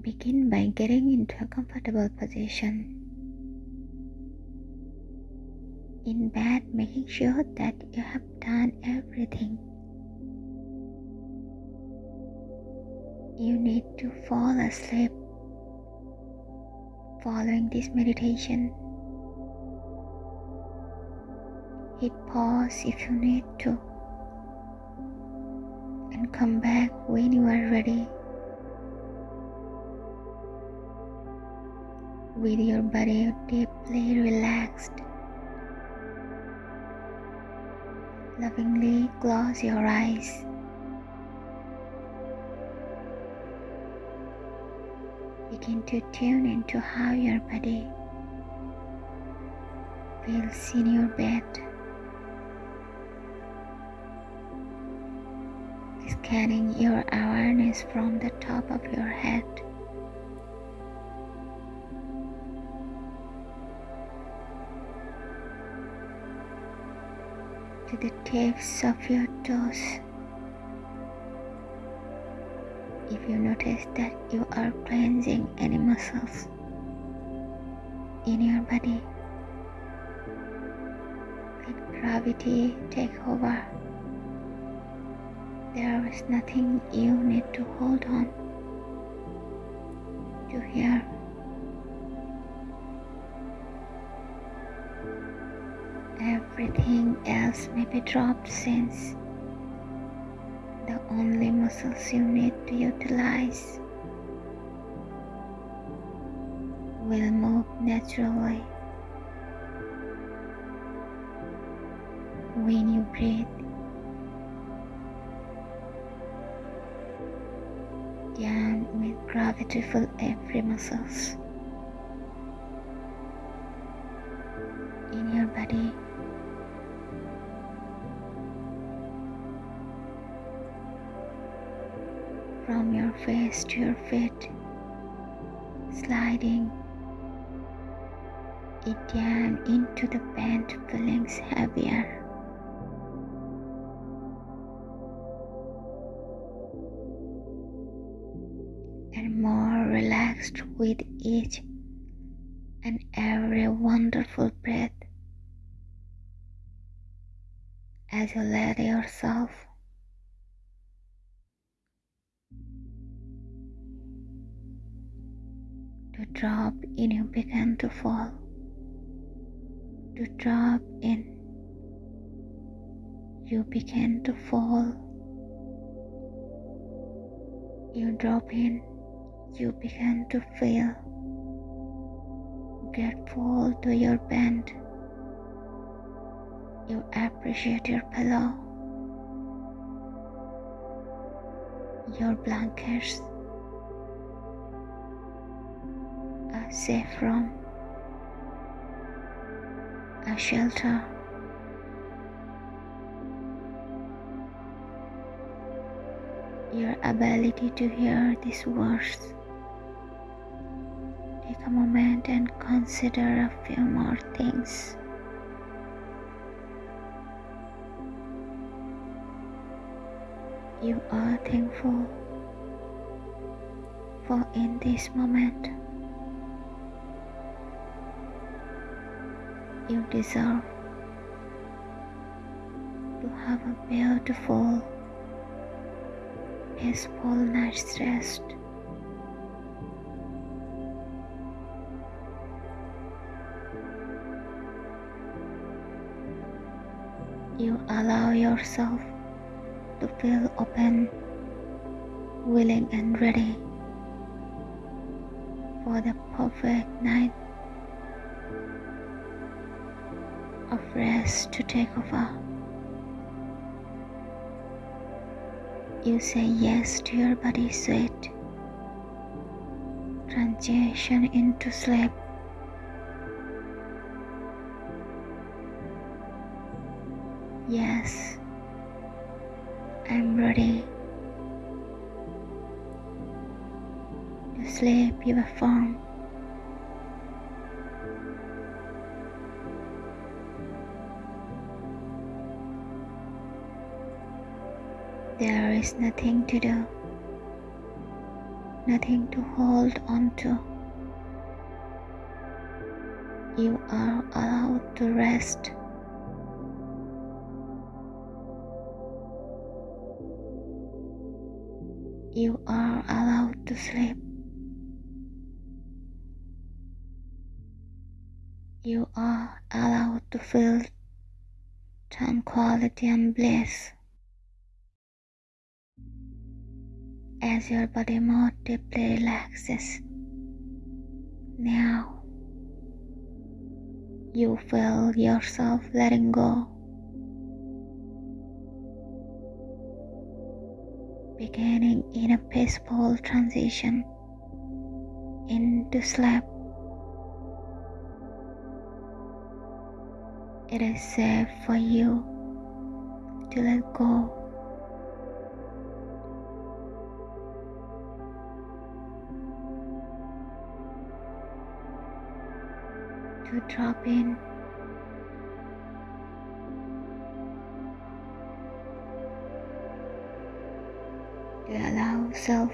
Begin by getting into a comfortable position. In bed, making sure that you have done everything you need to fall asleep following this meditation. Hit pause if you need to and come back when you are ready. With your body deeply relaxed. Lovingly close your eyes. Begin to tune into how your body feels in your bed. Scanning your awareness from the top of your head to the tips of your toes. If you notice that you are cleansing any muscles in your body, let gravity take over. There is nothing you need to hold on to here. Everything else may be dropped since the only muscles you need to utilize will move naturally when you breathe. Down with gravity fill every muscles in your body. From your face to your feet, sliding it down into the bent feelings heavier. And more relaxed with each and every wonderful breath as you let yourself to drop in you begin to fall. To drop in you begin to fall. You drop in you begin to feel grateful to your bed you appreciate your pillow. Your blankets safe from, a shelter. Your ability to hear these words. Take a moment and consider a few more things. You are thankful for in this moment. You deserve to have a beautiful, peaceful night's rest. You allow yourself to feel open, willing, and ready for the perfect night of rest to take over. You say yes to your body's sweet transition into sleep. Yes, I'm ready to sleep you affirm. There is nothing to do nothing to hold on to. You are allowed to rest. You are allowed to sleep. You are allowed to feel tranquility and bliss. As your body more deeply relaxes. Now you feel yourself letting go. Beginning in a peaceful transition into sleep. It is safe for you to let go to drop in. To allow self,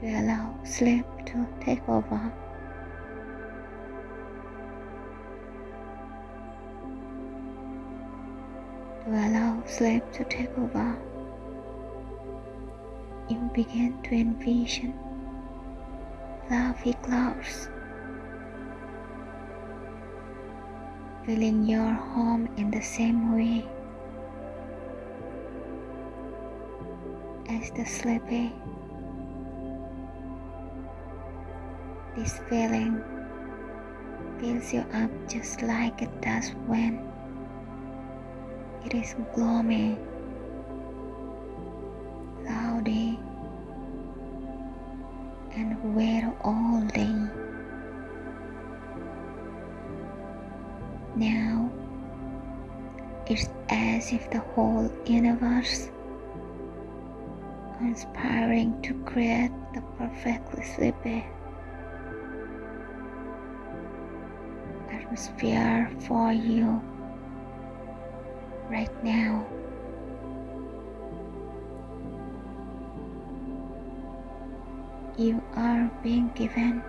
to allow sleep to take over. To allow sleep to take over, you begin to envision fluffy clouds filling your home in the same way as the sleepy. This feeling fills you up just like it does when it is gloomy, cloudy, and wet all day. Now it's as if the whole universe conspiring to create the perfectly sleepy atmosphere for you right now. You are being given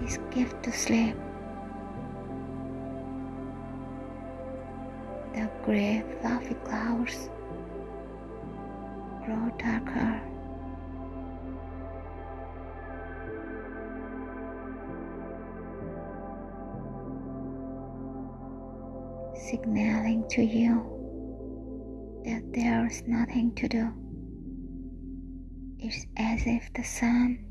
this gift to sleep. Gray fluffy clouds grow darker. Signaling to you that there is nothing to do. It's as if the sun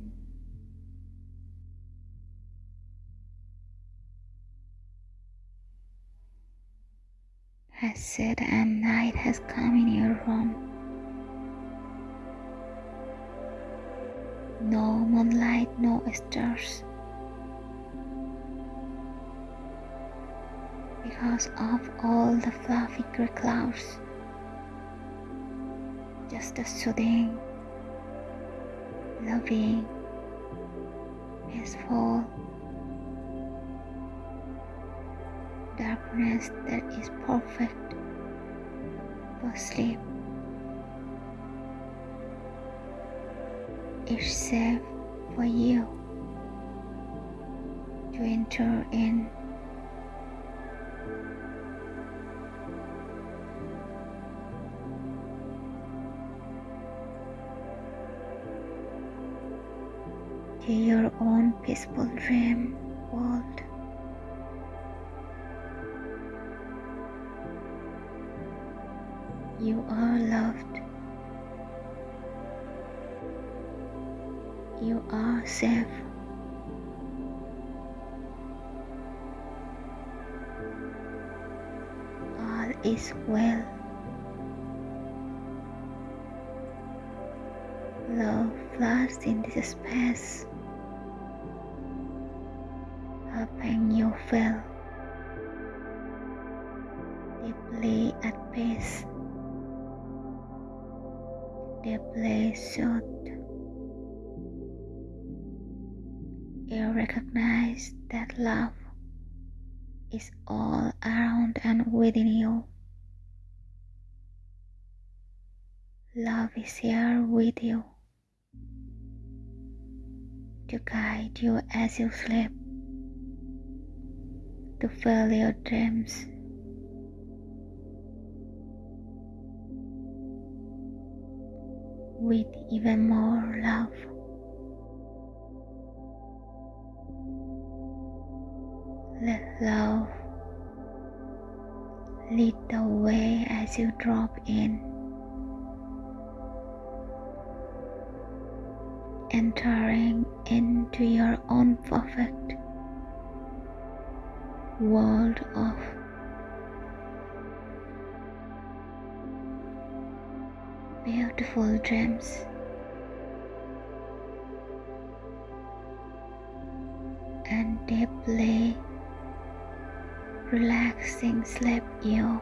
has set and night has come in your room. No moonlight, no stars. Because of all the fluffy gray clouds, just a soothing, loving, peaceful darkness that is perfect for sleep. It's safe for you to enter in. To your own peaceful dream world. You are loved. You are safe. All is well. Love floods in this space, helping you feel deeply at peace deeply soothed. You recognize that love is all around and within you. Love is here with you. to guide you as you sleep to fill your dreams with even more love. Let love lead the way as you drop in, entering into your own perfect world of beautiful dreams. And deeply relaxing sleep you